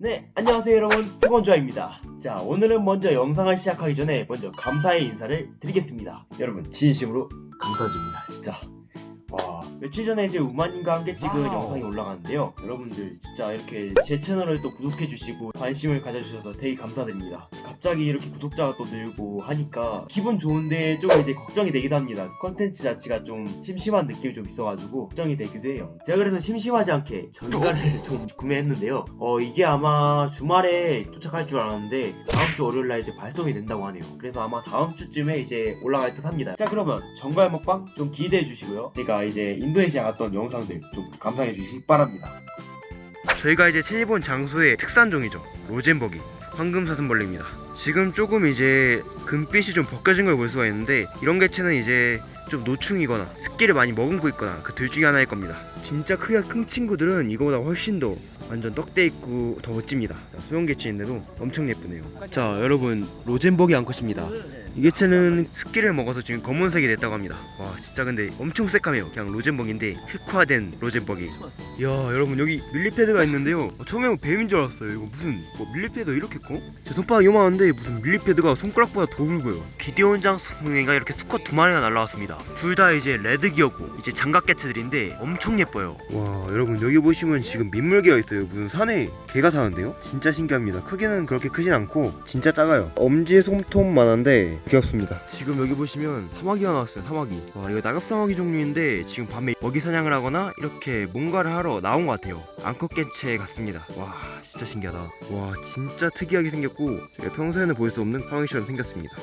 네, 안녕하세요 여러분, 투건조아입니다. 자, 오늘은 먼저 영상을 시작하기 전에 먼저 감사의 인사를 드리겠습니다. 여러분, 진심으로 감사드립니다, 진짜. 와, 며칠 전에 이제 우마님과 함께 찍은 와우. 영상이 올라갔는데요. 여러분들 진짜 이렇게 제 채널을 또 구독해주시고 관심을 가져주셔서 되게 감사드립니다. 갑자기 이렇게 구독자가 또 늘고 하니까 기분 좋은데 좀 이제 걱정이 되기도 합니다. 컨텐츠 자체가 좀 심심한 느낌이 좀 있어가지고 걱정이 되기도 해요. 제가 그래서 심심하지 않게 전갈을 좀 구매했는데요. 어, 이게 아마 주말에 도착할 줄 알았는데 다음 주 월요일 날 이제 발송이 된다고 하네요. 그래서 아마 다음 주쯤에 이제 올라갈 듯 합니다. 자, 그러면 전갈 먹방 좀 기대해 주시고요. 제가 이제 인도네시아 갔던 영상들 좀 감상해 주시기 바랍니다. 저희가 이제 채집온 장소의 특산종이죠 로젠버기 황금사슴벌레입니다. 지금 조금 이제 금빛이 좀 벗겨진 걸 볼 수가 있는데 이런 개체는 이제 좀 노충이거나 습기를 많이 머금고 있거나 그 둘 중에 하나일 겁니다. 진짜 크기가 큰 친구들은 이거보다 훨씬 더 완전 떡대 있고 더 멋집니다. 자, 소형 개체인데도 엄청 예쁘네요. 자 여러분 로젠버기 암컷입니다. 이 개체는 습기를 먹어서 지금 검은색이 됐다고 합니다. 와 진짜 근데 엄청 새까매요. 그냥 로젠버기인데 흑화된 로젠버기 이야 여러분 여기 millipede가 있는데요. 어, 처음에 뱀인 줄 알았어요. 이거 무슨 뭐 millipede 이렇게 커? 제 손바닥 요만한데 무슨 millipede가 손가락보다 더 굵어요. 기데온 장수풍뎅이가 이렇게 수컷 두 마리가 날라왔습니다. 둘 다 이제 레드기어고 이제 장각 개체들인데 엄청 예뻐요. 와 여러분 여기 보시면 지금 민물개가 있어요 무슨 산에 개가 사는데요? 진짜 신기합니다. 크기는 그렇게 크진 않고 진짜 작아요. 엄지 손톱만한데 귀엽습니다. 지금 여기 보시면 사마귀가 나왔어요 사마귀. 와 이거 낙엽 사마귀 종류인데 지금 밤에 먹이 사냥을 하거나 이렇게 뭔가를 하러 나온 것 같아요. 암컷 개체 같습니다. 와 진짜 신기하다. 와 진짜 특이하게 생겼고 제가 평소에는 볼 수 없는 사마귀처럼 생겼습니다